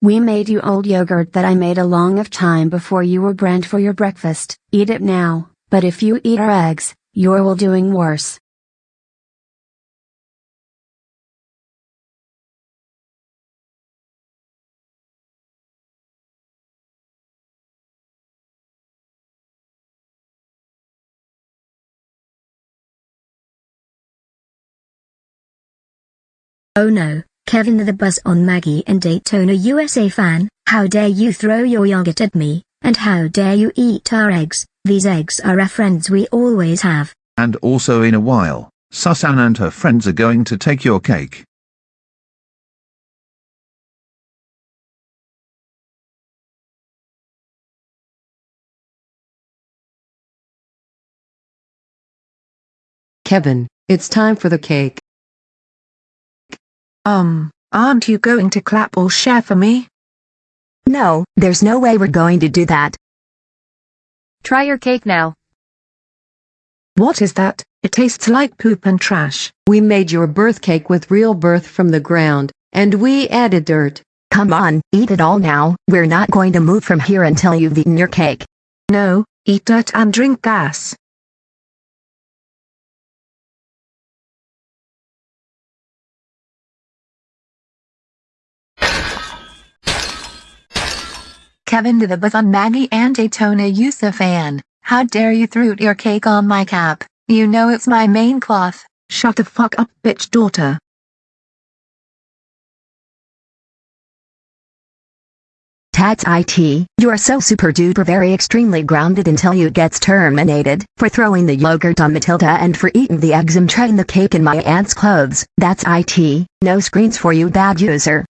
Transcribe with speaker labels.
Speaker 1: We made you old yogurt that I made a long of time before you were brand for your breakfast. Eat it now, but if you eat our eggs, you're will doing worse.
Speaker 2: Oh no, Kevin the Buzz on Maggie and Daytona USA fan, how dare you throw your yogurt at me, and how dare you eat our eggs, these eggs are our friends we always have.
Speaker 3: And also in a while, Susan and her friends are going to take your cake.
Speaker 4: Kevin, it's time for the cake.
Speaker 5: Um, aren't you going to clap or share for me?
Speaker 6: No, there's no way we're going to do that.
Speaker 7: Try your cake now.
Speaker 5: What is that? It tastes like poop and trash.
Speaker 4: We made your birth cake with real birth from the ground, and we added dirt.
Speaker 6: Come on, eat it all now. We're not going to move from here until you've eaten your cake.
Speaker 5: No, eat dirt and drink gas.
Speaker 8: Kevin to the bus on Maggie and Daytona USA fan. How dare you throw your cake on my cap? You know it's my main cloth.
Speaker 5: Shut the fuck up, bitch daughter.
Speaker 6: Tats IT, you are so super duper very extremely grounded until you gets terminated for throwing the yogurt on Matilda and for eating the eggs and trying the cake in my aunt's clothes. That's IT, no screens for you bad user.